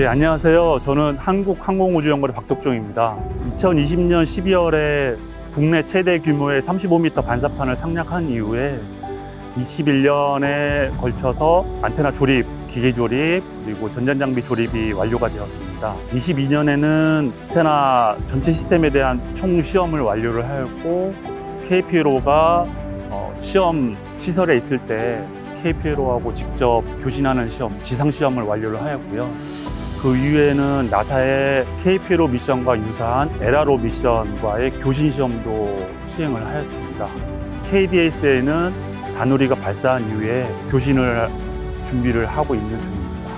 예, 안녕하세요. 저는 한국항공우주연구원 박덕종입니다. 2020년 12월에 국내 최대 규모의 35m 반사판을 상략한 이후에 21년에 걸쳐서 안테나 조립, 기계 조립, 그리고 전자장비 조립이 완료가 되었습니다. 22년에는 안테나 전체 시스템에 대한 총 시험을 완료를 하였고 KPLO가 어, 시험 시설에 있을 때 KPLO하고 직접 교신하는 시험, 지상 시험을 완료를 하였고요. 그 이후에는 나사의 KPLO 미션과 유사한 에라로 미션과의 교신 시험도 수행을 하였습니다. KDS에는 다누리가 발사한 이후에 교신을 준비를 하고 있는 중입니다.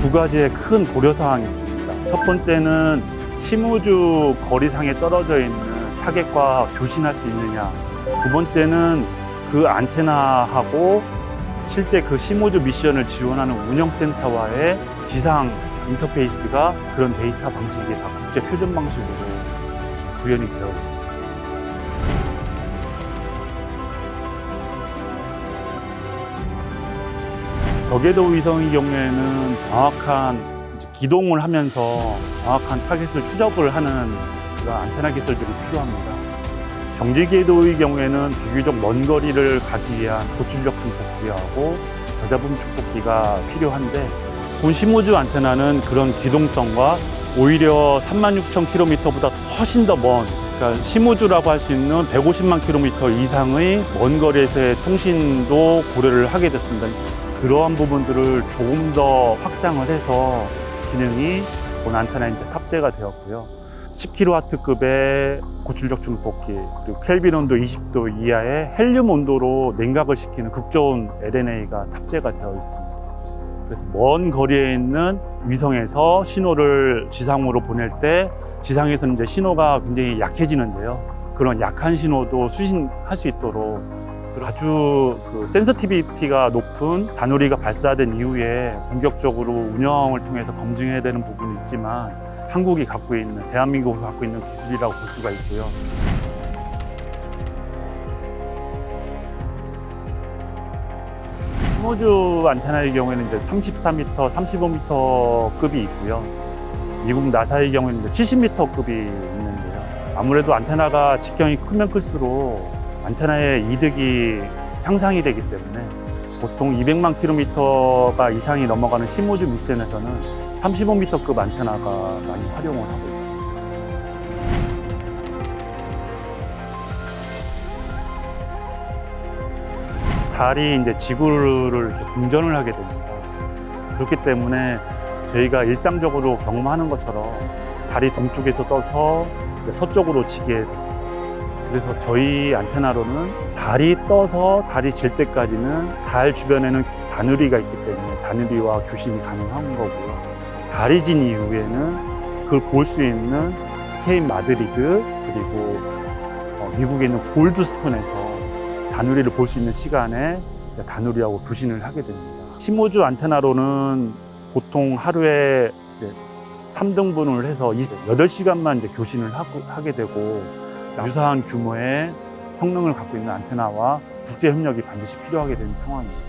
두 가지의 큰 고려사항이 있습니다. 첫 번째는 심우주 거리상에 떨어져 있는 타겟과 교신할 수 있느냐. 두 번째는 그 안테나하고 실제 그 심우주 미션을 지원하는 운영센터와의 지상 인터페이스가 그런 데이터 방식이 다 국제 표준 방식으로 구현이 되어 있습니다. 저궤도 위성의 경우에는 정확한 기동을 하면서 정확한 타겟을 추적을 하는 안테나 기술들이 필요합니다. 정지 궤도의 경우에는 비교적 먼 거리를 가기 위한 고출력 증폭기하고 저잡음 증폭기가 필요한데 본 심우주 안테나는 그런 기동성과 오히려 36,000km보다 훨씬 더 먼, 그러니까 심우주라고 할 수 있는 150만 km 이상의 먼 거리에서의 통신도 고려를 하게 됐습니다. 그러한 부분들을 조금 더 확장을 해서 기능이 본 안테나에 이제 탑재가 되었고요. 10kW급의 고출력 증폭기, 그리고 켈빈 온도 20도 이하의 헬륨 온도로 냉각을 시키는 극저온 LNA가 탑재가 되어 있습니다. 그래서 먼 거리에 있는 위성에서 신호를 지상으로 보낼 때 지상에서는 이제 신호가 굉장히 약해지는데요. 그런 약한 신호도 수신할 수 있도록 아주 그 센서티비티가 높은 다누리가 발사된 이후에 본격적으로 운영을 통해서 검증해야 되는 부분이 있지만 한국이 갖고 있는 대한민국이 갖고 있는 기술이라고 볼 수가 있고요. 스모주 안테나의 경우에는 이제 34m, 35m급이 있고요. 미국 나사의 경우에는 이제 70m급이 있는데요. 아무래도 안테나가 직경이 크면 클수록 안테나의 이득이 향상이 되기 때문에 보통 200만 킬로미터가 이상이 넘어가는 시모주 미션에서는 35m급 안테나가 많이 활용을 하고 있습니다. 달이 이제 지구를 공전을 하게 됩니다. 그렇기 때문에 저희가 일상적으로 경험하는 것처럼 달이 동쪽에서 떠서 서쪽으로 지게 됩니다. 그래서 저희 안테나로는 달이 떠서 달이 질 때까지는 달 주변에는 다누리가 있기 때문에 다누리와 교신이 가능한 거고요. 달이 진 이후에는 그걸 볼 수 있는 스페인 마드리드 그리고 어, 미국에 있는 골드스톤에서 다누리를 볼 수 있는 시간에 다누리하고 교신을 하게 됩니다. 15주 안테나로는 보통 하루에 3등분을 해서 8시간만 이제 교신을 하게 되고 유사한 규모의 성능을 갖고 있는 안테나와 국제 협력이 반드시 필요하게 되는 상황입니다.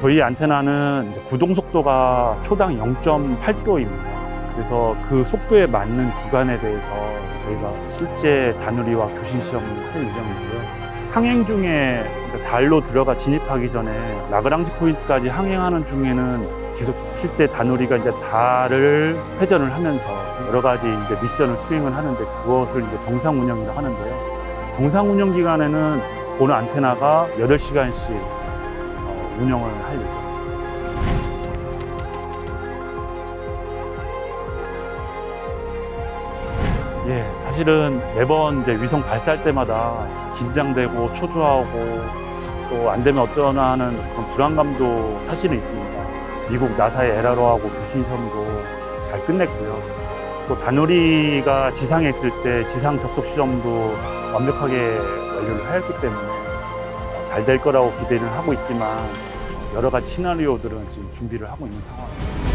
저희 안테나는 구동 속도가 초당 0.8도입니다. 그래서 그 속도에 맞는 구간에 대해서 저희가 실제 다누리와 교신 시험을 할 예정이고요. 항행 중에 그러니까 달로 들어가 진입하기 전에 라그랑지 포인트까지 항행하는 중에는 계속 실제 다누리가 이제 달을 회전을 하면서 여러 가지 이제 미션을 수행을 하는데 그것을 이제 정상 운영이라고 하는데요. 정상 운영 기간에는 본 안테나가 8시간씩 운영을 할 예정입니다. 예, 사실은 매번 이제 위성 발사할 때마다 긴장되고 초조하고 또 안 되면 어쩌나 하는 그런 불안감도 사실은 있습니다. 미국 나사의 에라로하고 시험도 잘 끝냈고요. 또 다누리가 지상에 있을 때 지상 접속 시험도 완벽하게 완료를 하였기 때문에 잘 될 거라고 기대는 하고 있지만 여러 가지 시나리오들은 지금 준비를 하고 있는 상황입니다.